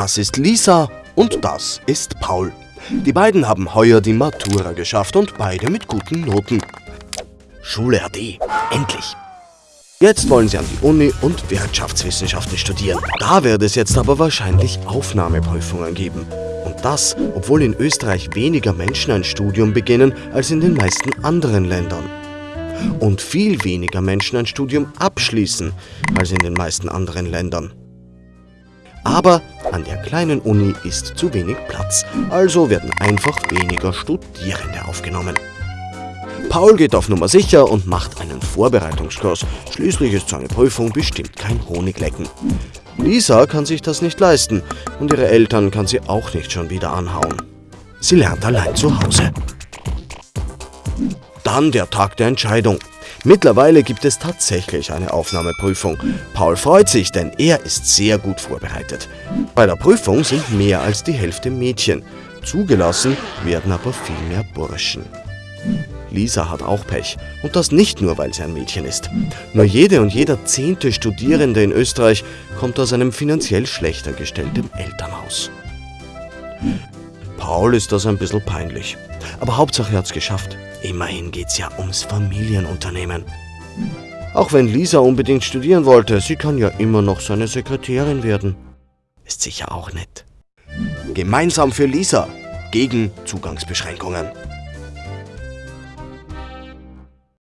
Das ist Lisa und das ist Paul. Die beiden haben heuer die Matura geschafft und beide mit guten Noten. Schule AD, endlich. Jetzt wollen sie an die Uni und Wirtschaftswissenschaften studieren. Da wird es jetzt aber wahrscheinlich Aufnahmeprüfungen geben. Und das, obwohl in Österreich weniger Menschen ein Studium beginnen als in den meisten anderen Ländern. Und viel weniger Menschen ein Studium abschließen als in den meisten anderen Ländern. Aber an der kleinen Uni ist zu wenig Platz, also werden einfach weniger Studierende aufgenommen. Paul geht auf Nummer sicher und macht einen Vorbereitungskurs. Schließlich ist seine Prüfung bestimmt kein Honiglecken. Lisa kann sich das nicht leisten und ihre Eltern kann sie auch nicht schon wieder anhauen. Sie lernt allein zu Hause. Dann der Tag der Entscheidung. Mittlerweile gibt es tatsächlich eine Aufnahmeprüfung. Paul freut sich, denn er ist sehr gut vorbereitet. Bei der Prüfung sind mehr als die Hälfte Mädchen. Zugelassen werden aber viel mehr Burschen. Lisa hat auch Pech. Und das nicht nur, weil sie ein Mädchen ist. Nur jede und jeder zehnte Studierende in Österreich kommt aus einem finanziell schlechter gestellten Elternhaus. Paul ist das ein bisschen peinlich. Aber Hauptsache er hat's geschafft. Immerhin geht's ja ums Familienunternehmen. Auch wenn Lisa unbedingt studieren wollte, sie kann ja immer noch seine Sekretärin werden. Ist sicher auch nett. Gemeinsam für Lisa gegen Zugangsbeschränkungen.